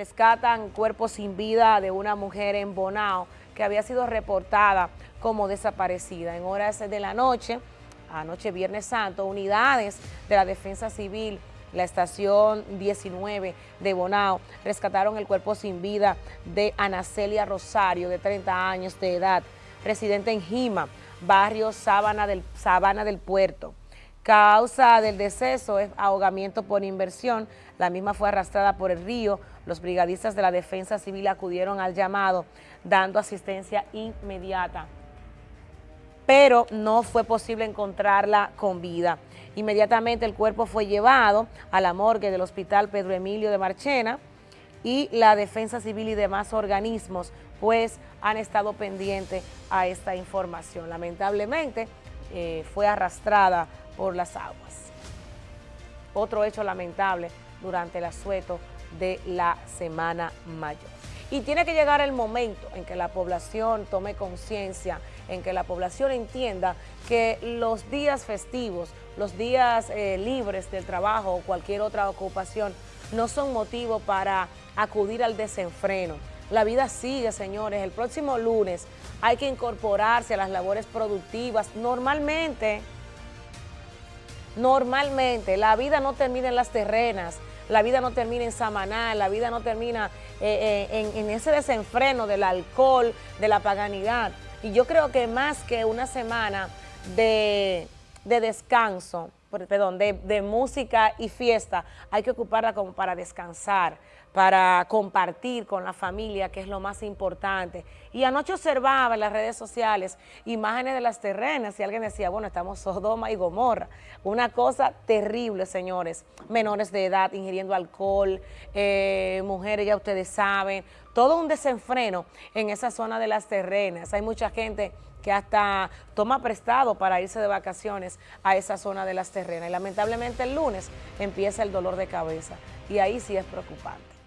rescatan cuerpo sin vida de una mujer en Bonao que había sido reportada como desaparecida. En horas de la noche, anoche Viernes Santo, unidades de la Defensa Civil, la estación 19 de Bonao, rescataron el cuerpo sin vida de Anacelia Rosario, de 30 años de edad, residente en Jima, barrio Sabana del, Sabana del Puerto. Causa del deceso es ahogamiento por inversión. La misma fue arrastrada por el río. Los brigadistas de la Defensa Civil acudieron al llamado, dando asistencia inmediata. Pero no fue posible encontrarla con vida. Inmediatamente el cuerpo fue llevado a la morgue del Hospital Pedro Emilio de Marchena y la Defensa Civil y demás organismos pues han estado pendientes a esta información. Lamentablemente eh, fue arrastrada por las aguas. Otro hecho lamentable durante el asueto de la Semana Mayor. Y tiene que llegar el momento en que la población tome conciencia, en que la población entienda que los días festivos, los días eh, libres del trabajo o cualquier otra ocupación no son motivo para acudir al desenfreno. La vida sigue, señores. El próximo lunes hay que incorporarse a las labores productivas. Normalmente, Normalmente, la vida no termina en las terrenas, la vida no termina en Samaná, la vida no termina eh, eh, en, ese desenfreno del alcohol, de la paganidad. Y yo creo que más que una semana de, descanso, perdón, de, música y fiesta, hay que ocuparla como para descansar, para compartir con la familia, que es lo más importante. Y anoche observaba en las redes sociales imágenes de las terrenas y alguien decía, bueno, estamos Sodoma y Gomorra. Una cosa terrible, señores. Menores de edad ingiriendo alcohol, eh, mujeres, ya ustedes saben, todo un desenfreno en esa zona de las terrenas. Hay mucha gente que hasta toma prestado para irse de vacaciones a esa zona de las terrenas. Y lamentablemente el lunes empieza el dolor de cabeza y ahí sí es preocupante.